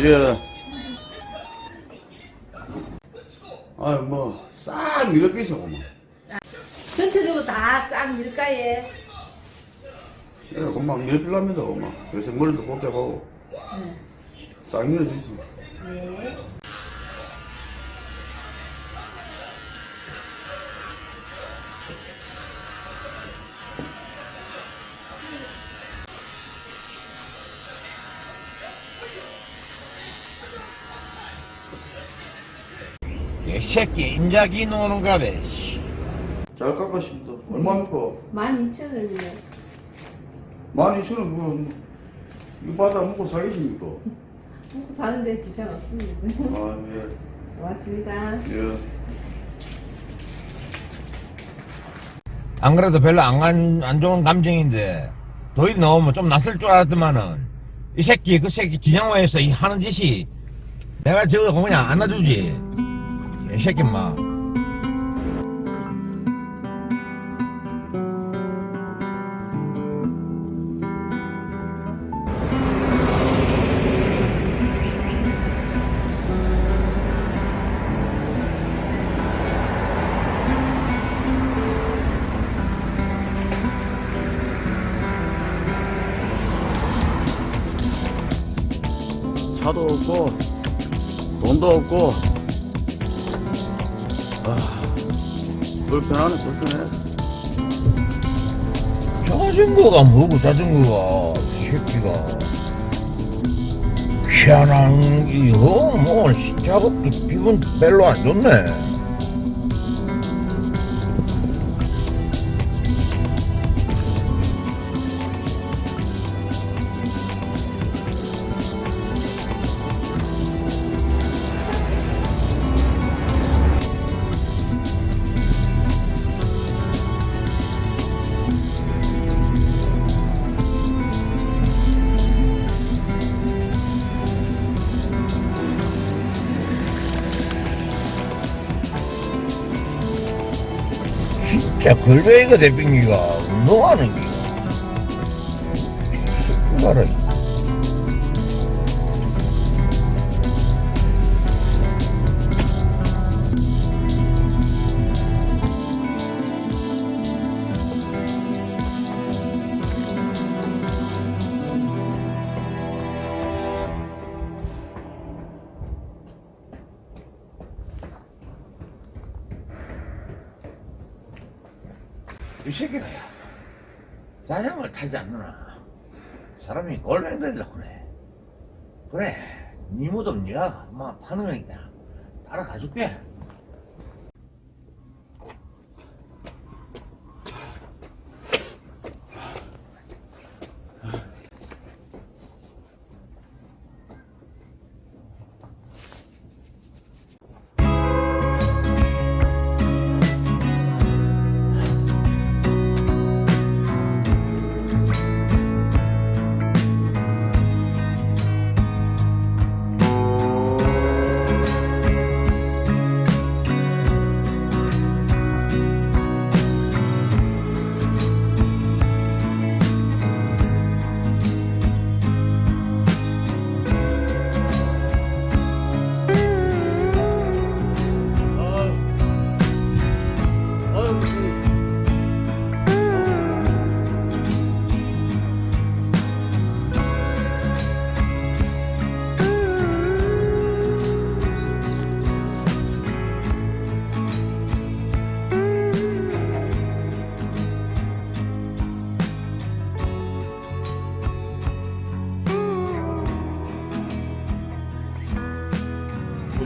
예. 아유, 뭐, 싹 이렇게 있어, 뭐. 전체적으로 다 싹 밀가에 예, 금방 밀필랍니다, 엄마. 요새 머리도 복잡하고. 싹 밀어주지. 네. 새끼 인자기 노는가 봐. 씨. 잘 깎았습니다. 얼마입니까? 12,000원이요. 12,000원, 뭐, 이거 받아 먹고 사겠습니까? 먹고 사는데 지장 없습니다. 아, 예. 고맙습니다. 예. 안 그래도 별로 안, 안, 안 좋은 감정인데 도일이 나오면 좀 낯설 줄 알았더만은 이 새끼 그 새끼 진양화에서 이 하는 짓이 내가 저거 그냥 안아주지 이 새끼 막 차도 없고, 돈도 없고, 아, 불편하네, 불편해. 자전거가 뭐고 자전거가 이 새끼가. 희한한 이거 뭐 작업도 기분 별로 안 좋네 진짜 걸베이가 대빙이가? 운동하는 게. 새끼 봐라 이 새끼가 야 자전거를 타지 않느나. 사람이 골뱅거리려고 그래. 그래 니 무덤 니가 막 파는 거니까 따라가줄게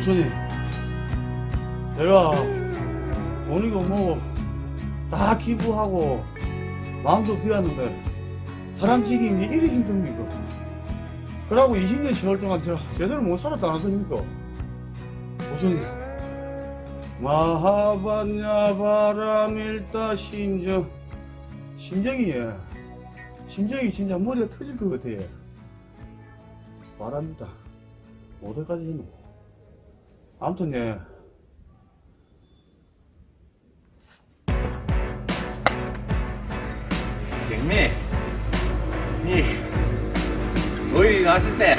부처님, 제가 오니까 뭐, 다 기부하고, 마음도 비웠는데, 사람 지기는 게 이리 힘듭니까? 그러고 20년 세월 동안 제가 제대로 못 살았다 않습니까? 부처님, 마하반야 바람일다 심정, 심정이, 예. 심정이 진짜 머리가 터질 것 같아, 예. 바랍니다. 어디까지 했노? 아무튼 예. 경미 니 도일이 나왔을 때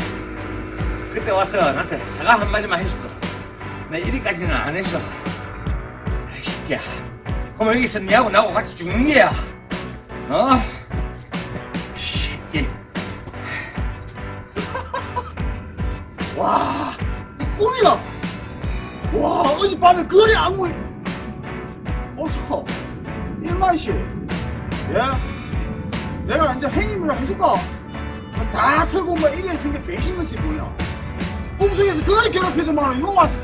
그때 와서 나한테 사과 한마디만 해줬다. 내 이리까지는 안 했어. 이 새끼야. 그럼 여기서 니하고 나하고 같이 죽는 게야. 어? 이 새끼. 와, 이 꿈이야. 와, 어젯밤에 그래 악몽이. 어서, 일만씨. 예? 내가 이제 행님이라 해줄까? 다 털고 뭐 이래 생겨 배신 것이 뭐야? 꿈속에서 그래 괴롭히더만 이거 왔어.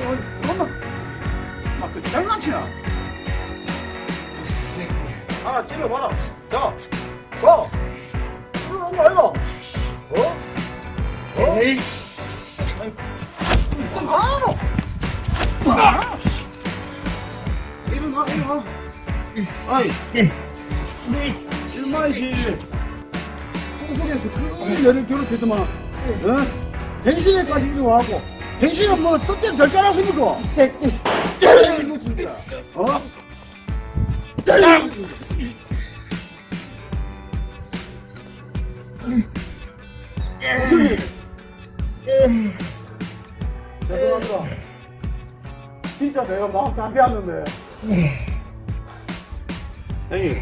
어이, 엄마. 아, 그 장난치나? 하나 찔러봐라. 자, 가. 거 아이가? 어? 어? 에이씨. 좀 가노. 아! 일어나, 일어나. 아이, 일만시. 꿈속에서 그 여를 괴롭히더만, 어? 당신에까지 일어나고, 당신은 뭐 뜻대로 될줄 알았습니까? 이 새끼. 진짜. 어? 죄송합 니다. 진짜 내가 마음 다 비웠는데. 형님.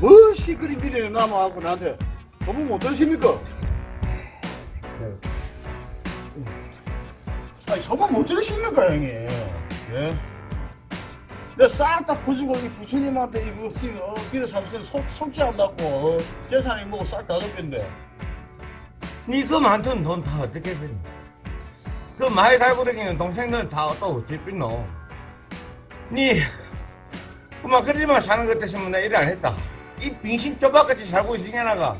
뭐 시끄리 미래에 남아갖고 나한테 소문 못 들으십니까? 아니, 소문 못 들으십니까, 형님? 예? 내가 싹 다 퍼주고, 이 부처님한테 이거, 지금, 어, 길에 사무실 속, 속죄한다고, 어, 재산이 뭐고 싹 다 덮인데. 니그 많던 돈 다 어떻게 되니? 그 많이 달고 다니는 동생들은 다또 어떻게 삐노? 니, 그만 그리만 사는 것 때문에 나일안 했다. 이 빙신 쪼박같이 살고 있으냐, 나가.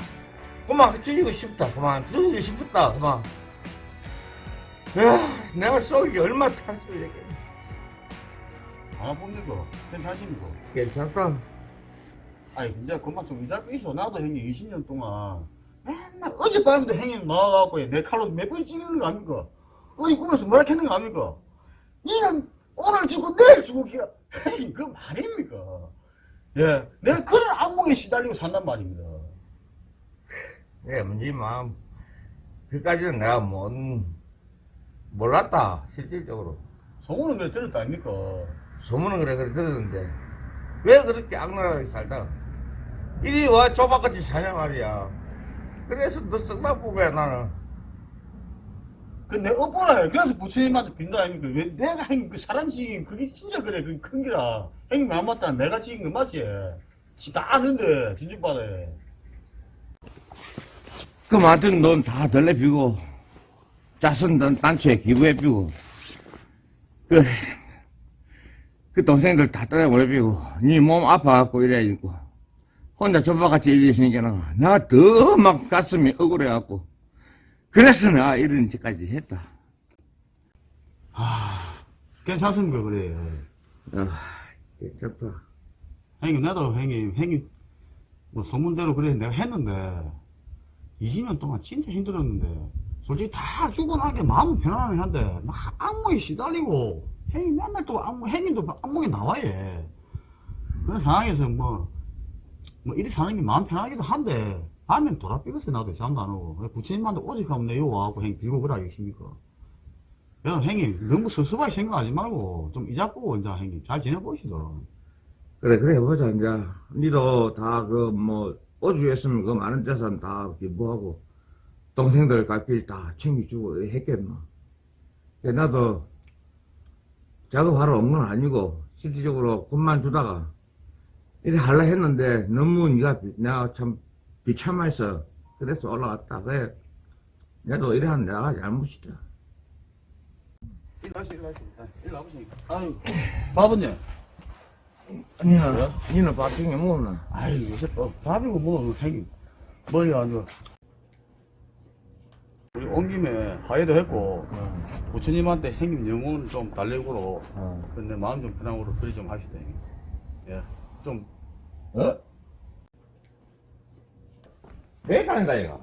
그만 죽이고 싶다. 그만 죽이고 싶었다. 그만. 야, 내가 속이 얼마나 탔으면 겠안 아픕니까? 괜찮습니까? 괜찮다. 아니 진짜 그만 좀 이자고 있어 나도 형님 20년 동안 맨날 어젯밤에도 형님 나와갖고 내 칼로 몇 번 찌르는 거 아닙니까? 어이 꿈에서 뭐라 캐는 거 아닙니까? 니는 오늘 죽고 내일 기야 형님 그 말입니까? 예 내가 그런 악몽에 시달리고 산단 말입니다 예, 네 마음. 그까지는 내가 못, 몰랐다, 실질적으로. 소문은 그래 들었다 아닙니까? 소문은 그래 그래 들었는데 왜 그렇게 악랄하게 살다가 이리 와 조박같이 사냐 말이야 그래서 너 썩나 보고야 나는 그 내 업보라요. 그래서 부처님한테 빈다 아닙니까? 왜 내가 형님 그 사람 지긴 그게 진짜 그래. 그 큰 기라. 형님 말 맞다. 내가 지긴 거 맞지? 지다 아는데 진주바다에. 그 많던 돈다 덜레피고 자선 단- 단체에 기부해피고 그, 그 동생들 다 떠나버려피고 니몸 아파갖고 이래 있고 혼자 조박같이 이러시니까 나더막 가슴이 억울해갖고 그래서 내가 이런 짓까지 했다. 괜찮습니까 그래. 아, 괜찮다. 형님 나도 형님 형님 뭐 소문대로 그래. 내가 했는데 20년 동안 진짜 힘들었는데 솔직히 다 죽고 나게 마음은 편안하긴 한데 막 악몽에 시달리고 형님 맨날 또 악몽 형님도 악몽에 나와요. 그런 상황에서 뭐 뭐 이리 사는 게 마음 편하기도 한데 밤엔 돌아삐겠어 나도 잠도 안 오고. 부처님한테 오직 하면 내요 와갖고 형님 빌고 그래 알겠습니까? 야 형님 너무 섭섭하게 생각하지 말고 좀 이자고 이제 형님 잘 지내보시죠 그래 그래 해보자 이제. 니도 다 그 뭐 어주했으면 그 많은 재산 다 기부하고 동생들 갈길 다 챙겨주고 했겠노? 그래, 나도 작업하러 온 건 아니고 실질적으로 돈만 주다가 이래 할라 했는데 너무 니가 비- 내가 참 비참해서 그래서 올라갔다 그래 나도 이래 한 내가 잘못이다 일로 하시, 일로 하시. 일로 와보시니까. 아유, 바보님. 니는 니는 밥 챙겨 먹었나 아유, 요새 또 밥이고 뭐, 형님. 머리 아주. 우리 온 김에 화해도 했고, 부처님한테 형님 영혼 좀 달래고로, 어. 근데 마음 좀 편하고로 그리 좀 하시다, 형님. 예. 좀, 어? 왜 다닌다 이거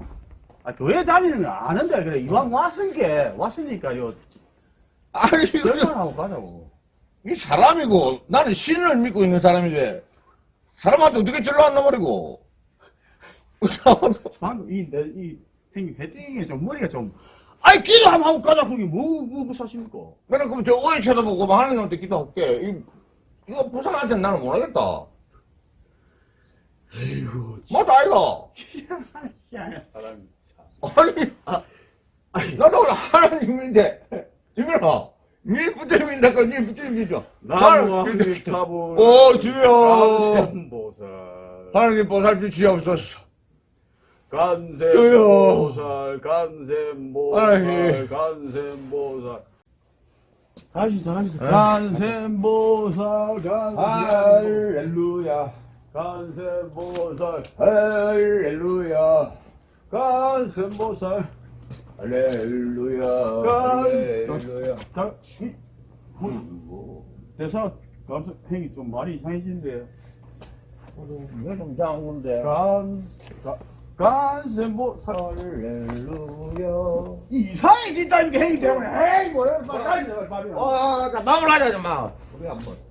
아, 교회 다니는 거 아는데, 그래. 이왕 왔으니까, 왔으니까 요. 아니 절판하고 가자고. 이 사람이고 나는 신을 믿고 있는 사람인데 사람한테 어떻게 절로 안 나버리고. 방금 이, 내, 이, 형님, 헤딩에 좀 머리가 좀, 아이, 기도 한번 하고 가자. 그게 뭐, 뭐, 뭐 사십니까? 나는 그럼 저 어이 쳐다보고 뭐 하는 놈한테 기도할게. 이, 이거 부상한테 나는 못하겠다. 에이구, 맞다, 아이가. 희한한 사람이. 참. 아니, 나도 하나님인데, 지민아, 니 부처님인데, 니 부처님이죠. 함께 타보. 오, 주여. 보살. 하나님 보살 주시옵소서. 간세 주여. 보살, 간세 아이. 보살, 간세 보살. 다시 더 하시죠. 아이. 간세 보살, 간세 할렐루야. 간세 보살, 할렐루야. 간세 보살. 할렐루야. 간- 할렐루야. 자, 대사, 감사, 행이 좀 말이 이상해지는데. 이거 좀 건데. 간, 가, 간세 보살. 할렐루야. 이상해진다니까 행이 때문에. 에이, 뭐야, 빨리 돼, 빨리. 어, 자, 마무리 하자, 좀 마. 우리 한번.